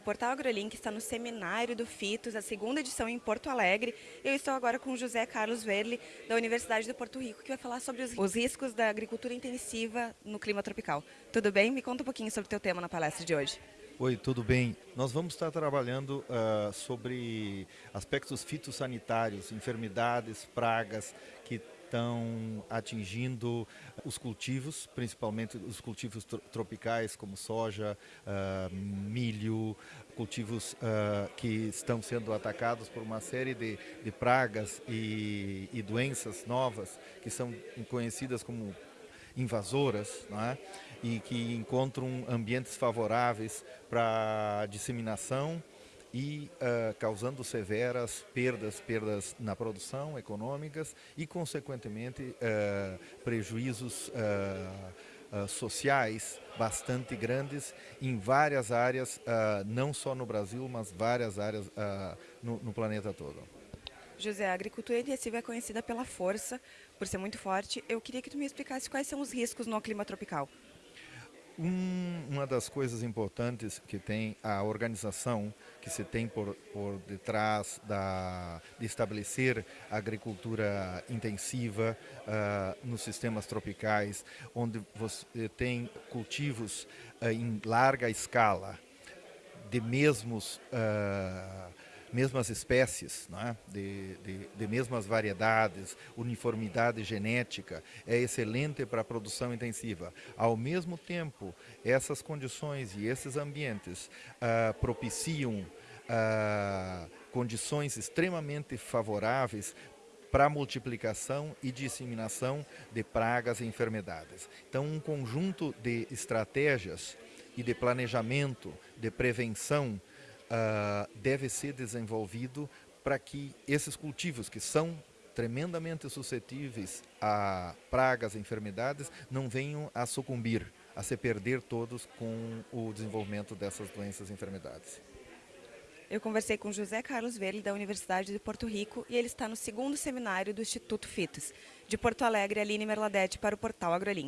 Portal AgroLink está no Seminário do Fitos, a segunda edição em Porto Alegre. Eu estou agora com o José Carlos Verli, da Universidade do Porto Rico, que vai falar sobre os, os riscos da agricultura intensiva no clima tropical. Tudo bem? Me conta um pouquinho sobre o teu tema na palestra de hoje. Oi, tudo bem? Nós vamos estar trabalhando uh, sobre aspectos fitossanitários, enfermidades, pragas que estão atingindo os cultivos, principalmente os cultivos tropicais como soja, uh, milho, cultivos uh, que estão sendo atacados por uma série de, de pragas e, e doenças novas que são conhecidas como invasoras é? e que encontram ambientes favoráveis para disseminação e uh, causando severas perdas, perdas na produção econômicas e, consequentemente, uh, prejuízos uh, sociais bastante grandes em várias áreas, não só no Brasil, mas várias áreas no, no planeta todo. José, a agricultura intensiva é conhecida pela força, por ser muito forte. Eu queria que tu me explicasse quais são os riscos no clima tropical. Um, uma das coisas importantes que tem a organização que se tem por, por detrás da, de estabelecer agricultura intensiva uh, nos sistemas tropicais, onde você tem cultivos uh, em larga escala, de mesmos uh, mesmas espécies, é? de, de, de, mesmas variedades, uniformidade genética, é excelente para a produção intensiva. Ao mesmo tempo, essas condições e esses ambientes ah, propiciam ah, condições extremamente favoráveis para multiplicação e disseminação de pragas e enfermidades. Então, um conjunto de estratégias e de planejamento, de prevenção uh, deve ser desenvolvido para que esses cultivos que são tremendamente suscetíveis a pragas e enfermidades não venham a sucumbir, a se perder todos com o desenvolvimento dessas doenças e enfermidades. Eu conversei com José Carlos Verli, da Universidade de Porto Rico, e ele está no segundo seminário do Instituto FITOS. De Porto Alegre, Aline Merladete para o Portal AgroLink.